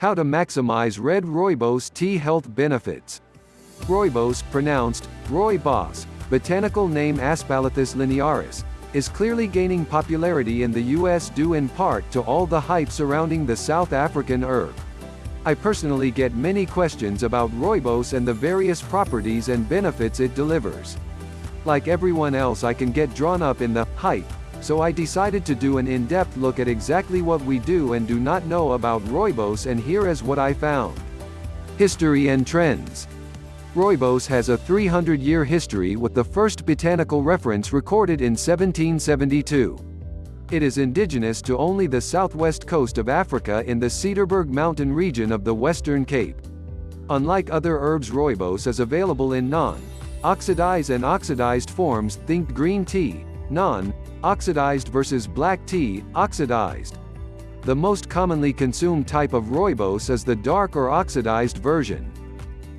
How to maximize red rooibos tea health benefits. Rooibos, pronounced rooibos, botanical name Aspalathus linearis, is clearly gaining popularity in the US due in part to all the hype surrounding the South African herb. I personally get many questions about rooibos and the various properties and benefits it delivers. Like everyone else I can get drawn up in the hype, so I decided to do an in-depth look at exactly what we do and do not know about rooibos and here is what I found. History and Trends Rooibos has a 300-year history with the first botanical reference recorded in 1772. It is indigenous to only the southwest coast of Africa in the Cederberg mountain region of the Western Cape. Unlike other herbs rooibos is available in non, oxidized and oxidized forms think green tea, non, oxidized versus black tea, oxidized. The most commonly consumed type of rooibos is the dark or oxidized version.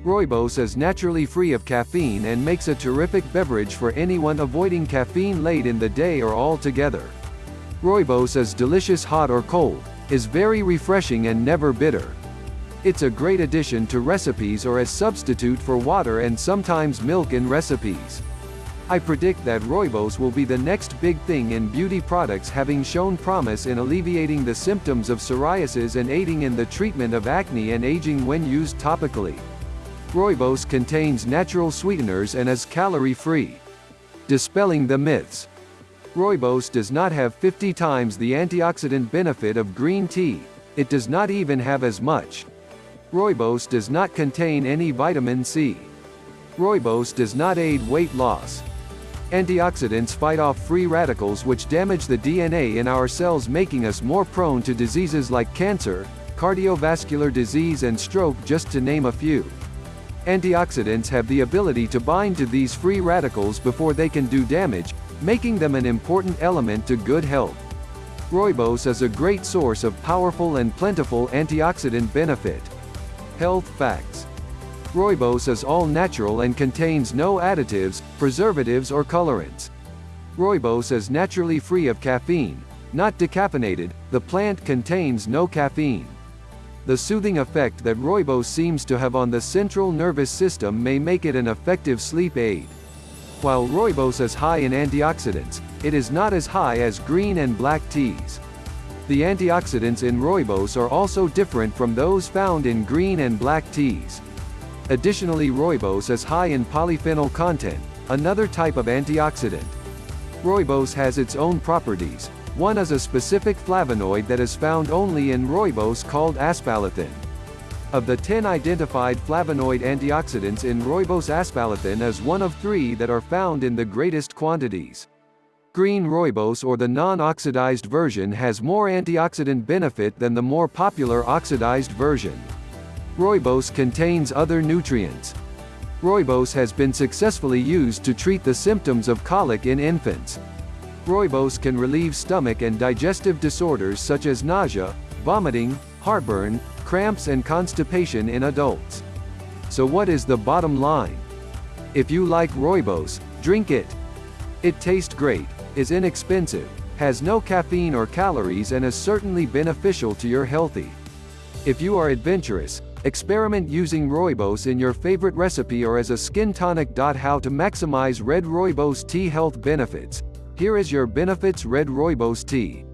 Rooibos is naturally free of caffeine and makes a terrific beverage for anyone avoiding caffeine late in the day or altogether. Rooibos is delicious hot or cold, is very refreshing and never bitter. It's a great addition to recipes or as substitute for water and sometimes milk in recipes. I predict that rooibos will be the next big thing in beauty products having shown promise in alleviating the symptoms of psoriasis and aiding in the treatment of acne and aging when used topically. Rooibos contains natural sweeteners and is calorie-free. Dispelling the myths. Rooibos does not have 50 times the antioxidant benefit of green tea, it does not even have as much. Rooibos does not contain any vitamin C. Rooibos does not aid weight loss. Antioxidants fight off free radicals which damage the DNA in our cells making us more prone to diseases like cancer, cardiovascular disease and stroke just to name a few. Antioxidants have the ability to bind to these free radicals before they can do damage, making them an important element to good health. Rooibos is a great source of powerful and plentiful antioxidant benefit. Health facts. Rooibos is all natural and contains no additives, preservatives or colorants. Rooibos is naturally free of caffeine, not decaffeinated, the plant contains no caffeine. The soothing effect that rooibos seems to have on the central nervous system may make it an effective sleep aid. While rooibos is high in antioxidants, it is not as high as green and black teas. The antioxidants in rooibos are also different from those found in green and black teas. Additionally rooibos is high in polyphenol content, another type of antioxidant. Rooibos has its own properties, one is a specific flavonoid that is found only in rooibos called aspalathin. Of the 10 identified flavonoid antioxidants in rooibos aspalathin is one of three that are found in the greatest quantities. Green rooibos or the non-oxidized version has more antioxidant benefit than the more popular oxidized version. Rooibos contains other nutrients. Rooibos has been successfully used to treat the symptoms of colic in infants. Rooibos can relieve stomach and digestive disorders such as nausea, vomiting, heartburn, cramps and constipation in adults. So what is the bottom line? If you like rooibos, drink it. It tastes great, is inexpensive, has no caffeine or calories and is certainly beneficial to your healthy. If you are adventurous, experiment using rooibos in your favorite recipe or as a skin tonic. How to maximize red rooibos tea health benefits. Here is your benefits red rooibos tea.